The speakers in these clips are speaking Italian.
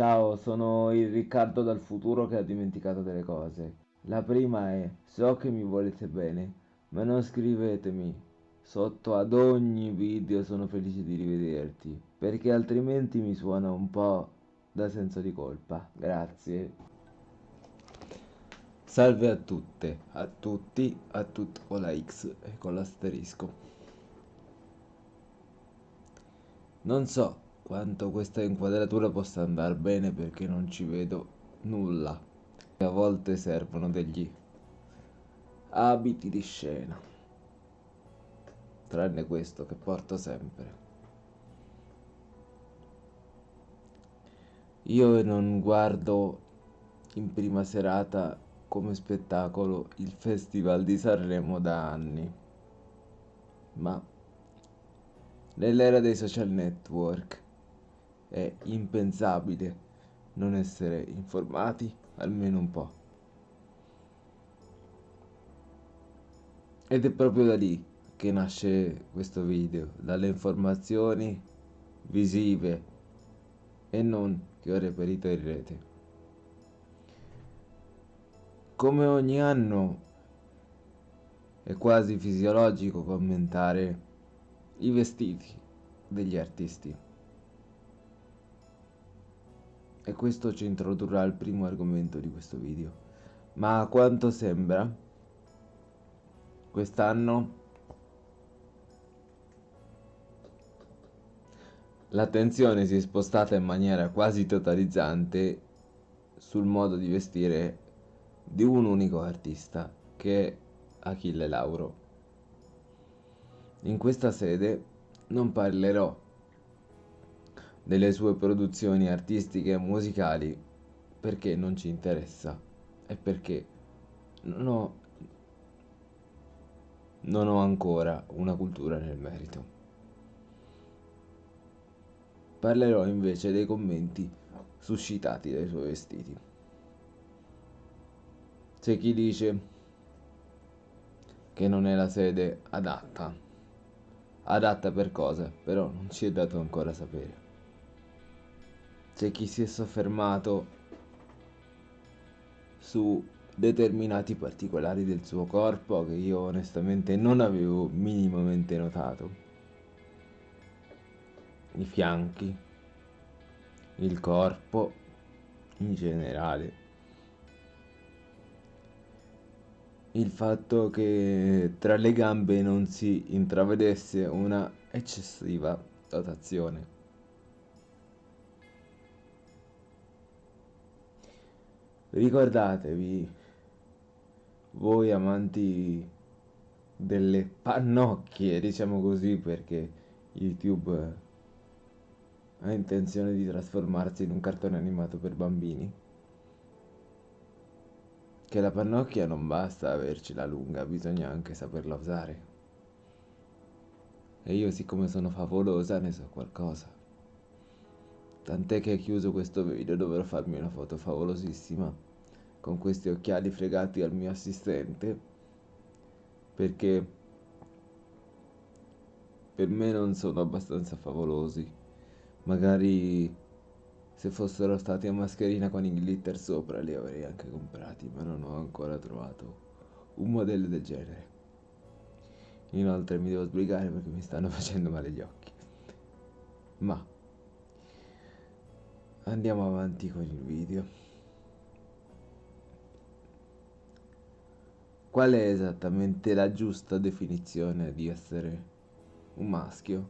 Ciao, sono il Riccardo dal futuro che ha dimenticato delle cose. La prima è, so che mi volete bene, ma non scrivetemi. Sotto ad ogni video sono felice di rivederti, perché altrimenti mi suona un po' da senso di colpa. Grazie. Salve a tutte, a tutti, a tutti con la X e con l'asterisco. Non so quanto questa inquadratura possa andare bene perché non ci vedo nulla. A volte servono degli abiti di scena. Tranne questo che porto sempre. Io non guardo in prima serata come spettacolo il Festival di Sanremo da anni, ma nell'era dei social network è impensabile non essere informati almeno un po'. Ed è proprio da lì che nasce questo video, dalle informazioni visive e non che ho reperito in rete. Come ogni anno è quasi fisiologico commentare i vestiti degli artisti. E questo ci introdurrà al primo argomento di questo video. Ma a quanto sembra, quest'anno l'attenzione si è spostata in maniera quasi totalizzante sul modo di vestire di un unico artista, che è Achille Lauro. In questa sede non parlerò delle sue produzioni artistiche e musicali perché non ci interessa e perché non ho, non ho ancora una cultura nel merito. Parlerò invece dei commenti suscitati dai suoi vestiti. C'è chi dice che non è la sede adatta. Adatta per cosa? Però non ci è dato ancora sapere c'è chi si è soffermato su determinati particolari del suo corpo che io onestamente non avevo minimamente notato. I fianchi, il corpo in generale. Il fatto che tra le gambe non si intravedesse una eccessiva dotazione. Ricordatevi, voi amanti delle pannocchie, diciamo così, perché YouTube ha intenzione di trasformarsi in un cartone animato per bambini. Che la pannocchia non basta averci la lunga, bisogna anche saperla usare. E io siccome sono favolosa ne so qualcosa. Tant'è che chiuso questo video dovrò farmi una foto favolosissima con questi occhiali fregati al mio assistente perché per me non sono abbastanza favolosi. Magari se fossero stati a mascherina con i glitter sopra li avrei anche comprati, ma non ho ancora trovato un modello del genere. Inoltre mi devo sbrigare perché mi stanno facendo male gli occhi. Ma Andiamo avanti con il video. Qual è esattamente la giusta definizione di essere un maschio?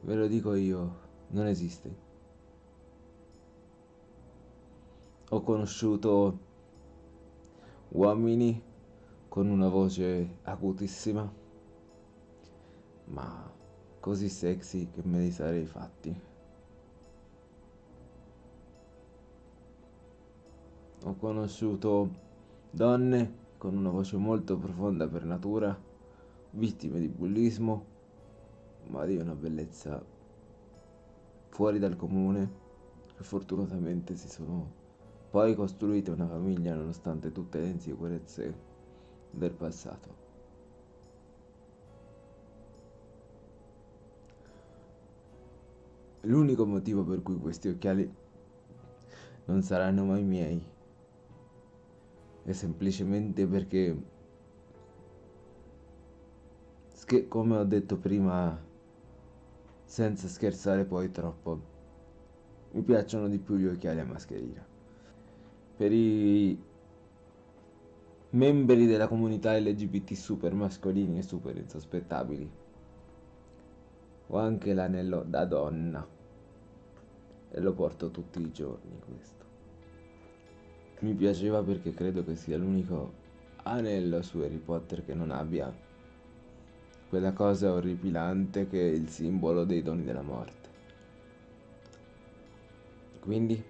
Ve lo dico io, non esiste. Ho conosciuto uomini con una voce acutissima, ma così sexy che me li sarei fatti. Ho conosciuto donne con una voce molto profonda per natura, vittime di bullismo, ma di una bellezza fuori dal comune, che fortunatamente si sono poi costruite una famiglia nonostante tutte le insicurezze del passato. L'unico motivo per cui questi occhiali non saranno mai miei. È semplicemente perché, come ho detto prima, senza scherzare poi troppo, mi piacciono di più gli occhiali a mascherina. Per i membri della comunità LGBT super mascolini e super insospettabili, ho anche l'anello da donna e lo porto tutti i giorni questo. Mi piaceva perché credo che sia l'unico anello su Harry Potter che non abbia quella cosa orripilante che è il simbolo dei doni della morte. Quindi,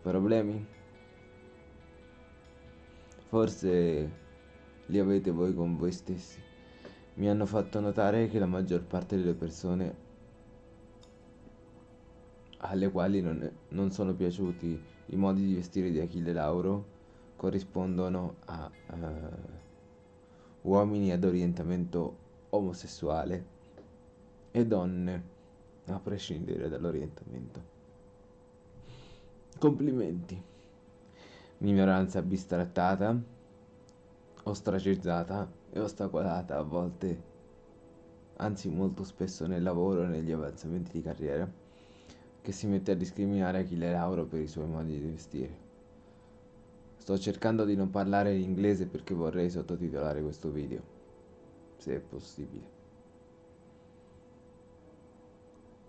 problemi? Forse li avete voi con voi stessi. Mi hanno fatto notare che la maggior parte delle persone alle quali non, non sono piaciuti i modi di vestire di Achille Lauro corrispondono a uh, uomini ad orientamento omosessuale e donne a prescindere dall'orientamento. Complimenti. Minoranza bistrattata, ostracizzata e ostacolata a volte, anzi molto spesso nel lavoro e negli avanzamenti di carriera che si mette a discriminare Achille Lauro per i suoi modi di vestire. Sto cercando di non parlare in inglese perché vorrei sottotitolare questo video, se è possibile.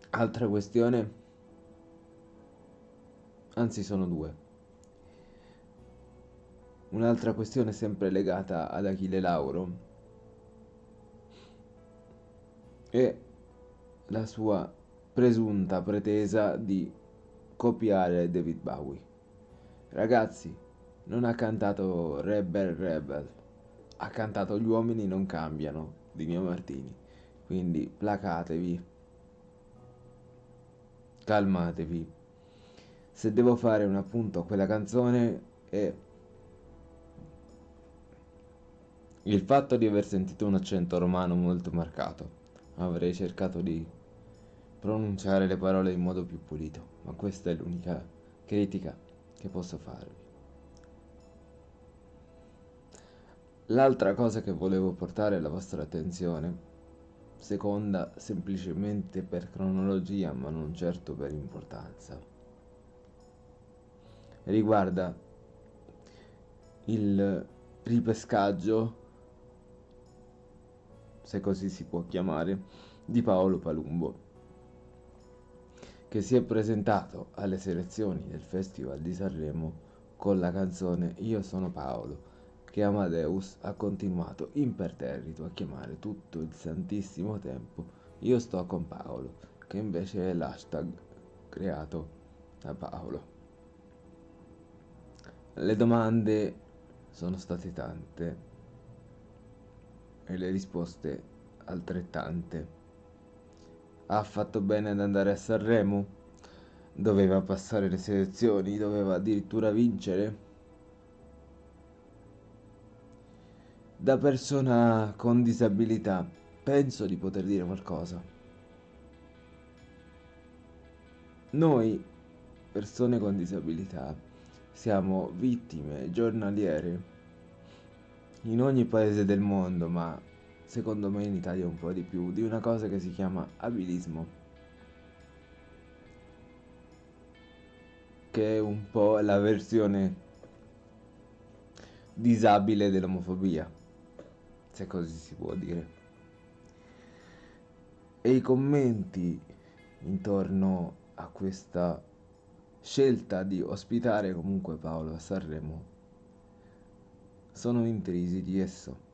Altra questione, anzi sono due. Un'altra questione sempre legata ad Achille Lauro è la sua presunta pretesa di copiare David Bowie. Ragazzi, non ha cantato Rebel Rebel, ha cantato Gli uomini non cambiano di Mio Martini. Quindi placatevi, calmatevi. Se devo fare un appunto a quella canzone è il fatto di aver sentito un accento romano molto marcato. Avrei cercato di pronunciare le parole in modo più pulito, ma questa è l'unica critica che posso farvi. L'altra cosa che volevo portare alla vostra attenzione, seconda semplicemente per cronologia ma non certo per importanza, riguarda il ripescaggio, se così si può chiamare, di Paolo Palumbo che si è presentato alle selezioni del Festival di Sanremo con la canzone Io sono Paolo, che Amadeus ha continuato imperterrito a chiamare tutto il santissimo tempo Io sto con Paolo, che invece è l'hashtag creato da Paolo. Le domande sono state tante e le risposte altrettante. Ha fatto bene ad andare a Sanremo? Doveva passare le selezioni, doveva addirittura vincere? Da persona con disabilità penso di poter dire qualcosa. Noi, persone con disabilità, siamo vittime giornaliere in ogni paese del mondo, ma secondo me in Italia un po' di più, di una cosa che si chiama abilismo. Che è un po' la versione disabile dell'omofobia, se così si può dire. E i commenti intorno a questa scelta di ospitare comunque Paolo a Sanremo sono intrisi di esso.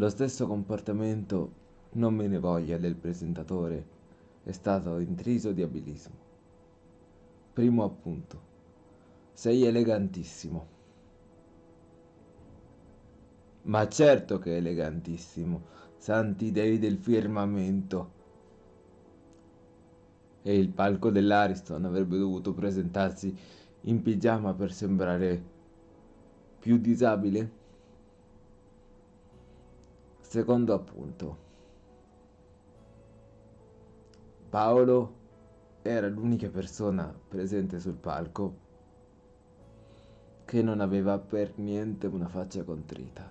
Lo stesso comportamento, non me ne voglia, del presentatore è stato intriso di abilismo. Primo appunto. Sei elegantissimo. Ma certo che è elegantissimo, santi dei del firmamento. E il palco dell'Ariston avrebbe dovuto presentarsi in pigiama per sembrare più disabile? Secondo appunto. Paolo era l'unica persona presente sul palco che non aveva per niente una faccia contrita,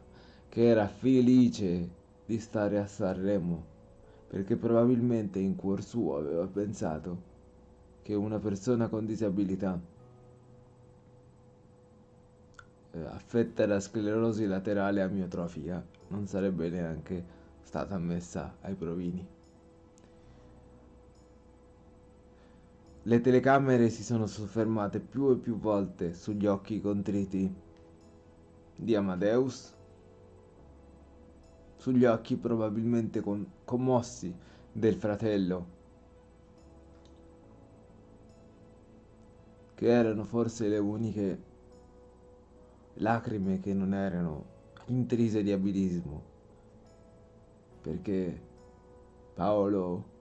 che era felice di stare a Sanremo, perché probabilmente in cuor suo aveva pensato che una persona con disabilità affetta da sclerosi laterale amiotrofica non sarebbe neanche stata ammessa ai provini. Le telecamere si sono soffermate più e più volte sugli occhi contriti di Amadeus, sugli occhi probabilmente commossi del fratello, che erano forse le uniche lacrime che non erano intrise di abilismo, perché Paolo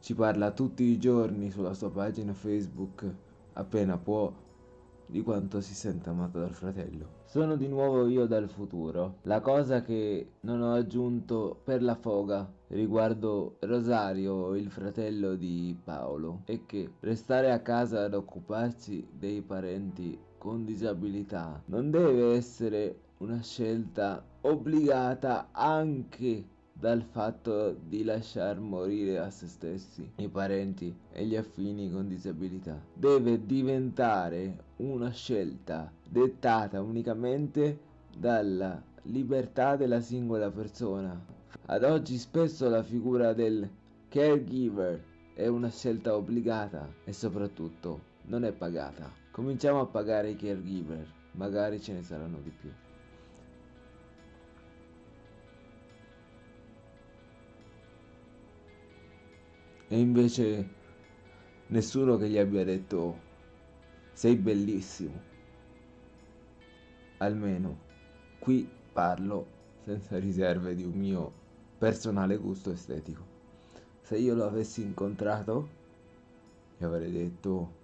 ci parla tutti i giorni sulla sua pagina Facebook, appena può, di quanto si sente amato dal fratello. Sono di nuovo io dal futuro. La cosa che non ho aggiunto per la foga riguardo Rosario, il fratello di Paolo, è che restare a casa ad occuparsi dei parenti con disabilità non deve essere una scelta obbligata anche dal fatto di lasciar morire a se stessi i parenti e gli affini con disabilità. Deve diventare una scelta dettata unicamente dalla libertà della singola persona. Ad oggi spesso la figura del caregiver è una scelta obbligata e soprattutto non è pagata. Cominciamo a pagare i caregiver, magari ce ne saranno di più. E invece nessuno che gli abbia detto sei bellissimo. Almeno qui parlo senza riserve di un mio personale gusto estetico. Se io lo avessi incontrato, gli avrei detto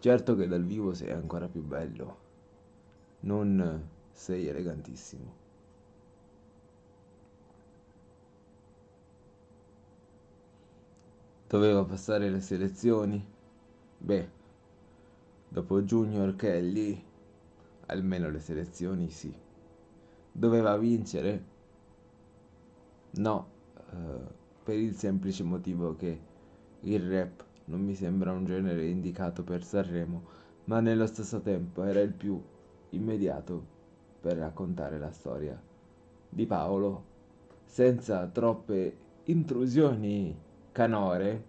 certo che dal vivo sei ancora più bello, non sei elegantissimo. Doveva passare le selezioni? Beh, dopo Junior Kelly, almeno le selezioni sì. Doveva vincere? No, uh, per il semplice motivo che il rap non mi sembra un genere indicato per Sanremo, ma nello stesso tempo era il più immediato per raccontare la storia di Paolo senza troppe intrusioni canore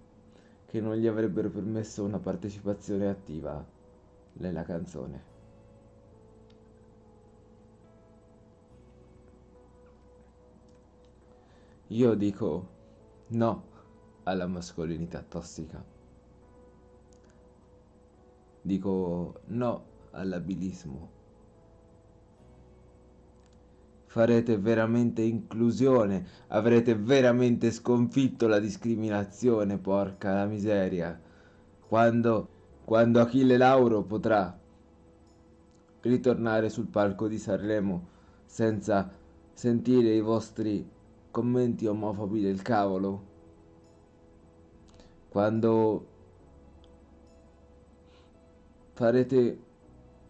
che non gli avrebbero permesso una partecipazione attiva nella canzone. Io dico no alla mascolinità tossica. Dico no all'abilismo farete veramente inclusione, avrete veramente sconfitto la discriminazione, porca la miseria. Quando, quando Achille Lauro potrà ritornare sul palco di Sanremo senza sentire i vostri commenti omofobi del cavolo. Quando farete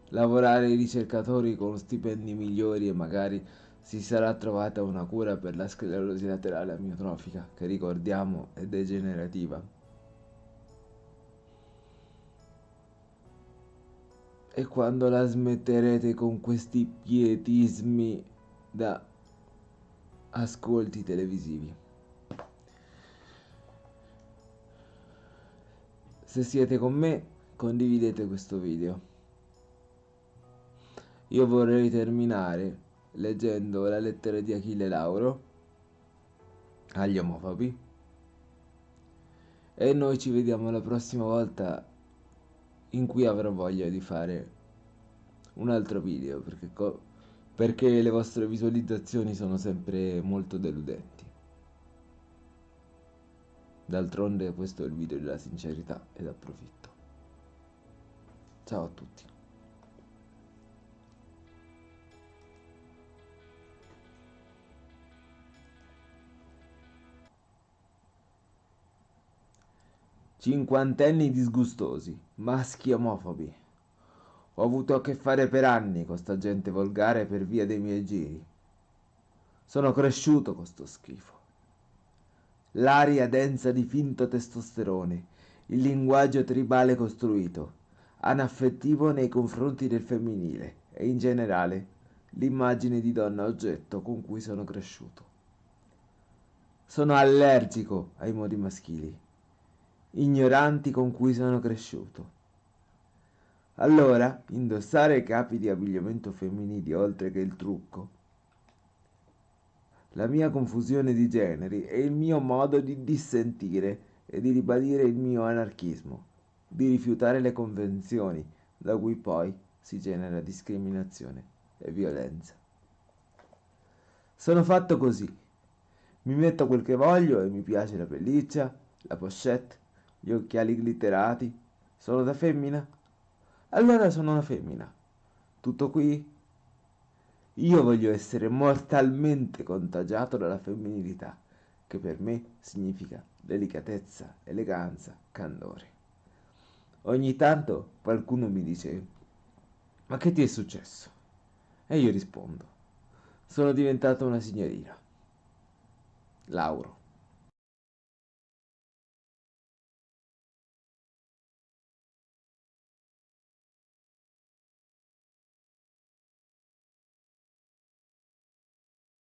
lavorare i ricercatori con stipendi migliori e magari si sarà trovata una cura per la sclerosi laterale amiotrofica, che ricordiamo è degenerativa. E quando la smetterete con questi pietismi da ascolti televisivi? Se siete con me, condividete questo video. Io vorrei terminare leggendo la lettera di Achille Lauro agli omofobi. E noi ci vediamo la prossima volta in cui avrò voglia di fare un altro video perché, perché le vostre visualizzazioni sono sempre molto deludenti. D'altronde questo è il video della sincerità ed approfitto ciao a tutti cinquantenni disgustosi, maschi omofobi. Ho avuto a che fare per anni con sta gente volgare per via dei miei giri. Sono cresciuto con sto schifo. L'aria densa di finto testosterone, il linguaggio tribale costruito, anaffettivo nei confronti del femminile e in generale l'immagine di donna oggetto con cui sono cresciuto. Sono allergico ai modi maschili, ignoranti con cui sono cresciuto. Allora, indossare capi di abbigliamento femminili oltre che il trucco, la mia confusione di generi è il mio modo di dissentire e di ribadire il mio anarchismo, di rifiutare le convenzioni da cui poi si genera discriminazione e violenza. Sono fatto così mi metto quel che voglio e mi piace la pelliccia, la pochette, gli occhiali glitterati. Sono da femmina? Allora sono una femmina. Tutto qui? Io voglio essere mortalmente contagiato dalla femminilità, che per me significa delicatezza, eleganza, candore. Ogni tanto qualcuno mi dice, ma che ti è successo? E io rispondo, sono diventata una signorina. Lauro.